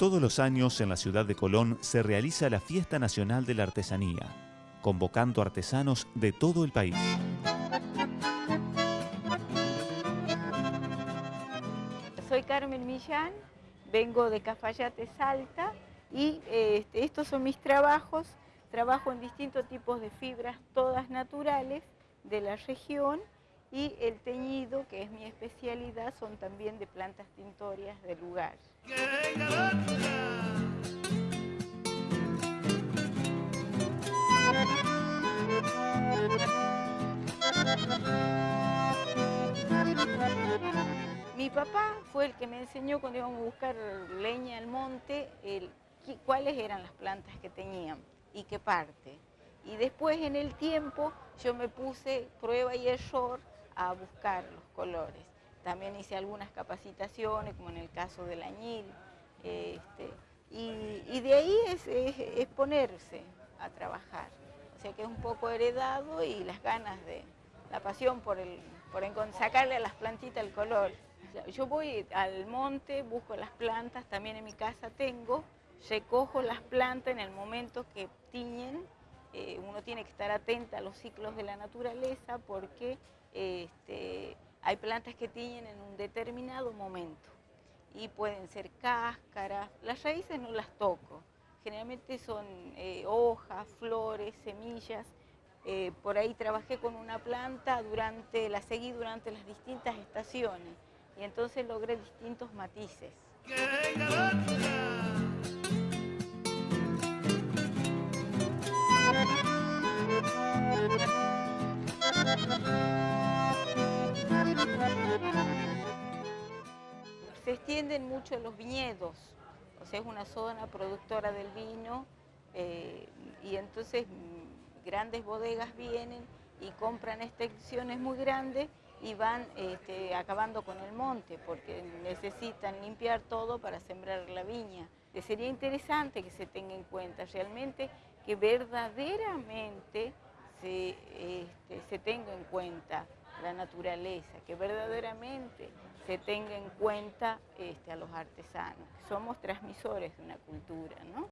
Todos los años en la ciudad de Colón se realiza la Fiesta Nacional de la Artesanía, convocando artesanos de todo el país. Soy Carmen Millán, vengo de Cafayate, Salta, y este, estos son mis trabajos. Trabajo en distintos tipos de fibras, todas naturales, de la región, y el teñido, que es mi especialidad, son también de plantas tintorias del lugar. Mi papá fue el que me enseñó cuando íbamos a buscar leña al monte, cuáles eran las plantas que tenían y qué parte. Y después en el tiempo yo me puse prueba y error a buscar los colores. También hice algunas capacitaciones, como en el caso del añil. Este, y, de ahí es, ponerse a trabajar. O sea que es un poco heredado y las ganas de, la pasión por, por sacarle a las plantitas el color. Yo voy al monte, busco las plantas, también en mi casa tengo, recojo las plantas en el momento que tiñen. Eh, uno tiene que estar atenta a los ciclos de la naturaleza porque este, hay plantas que tiñen en un determinado momento y pueden ser cáscaras, las raíces no las toco, generalmente son eh, hojas, flores, semillas. Eh, por ahí trabajé con una planta, durante, la seguí durante las distintas estaciones y entonces logré distintos matices. Se extienden mucho los viñedos, o sea, es una zona productora del vino eh, y entonces mm, grandes bodegas vienen y compran extensiones muy grandes y van este, acabando con el monte porque necesitan limpiar todo para sembrar la viña. Eh, sería interesante que se tenga en cuenta realmente que verdaderamente se, este, se tenga en cuenta la naturaleza, que verdaderamente se tenga en cuenta este, a los artesanos. Somos transmisores de una cultura, ¿no?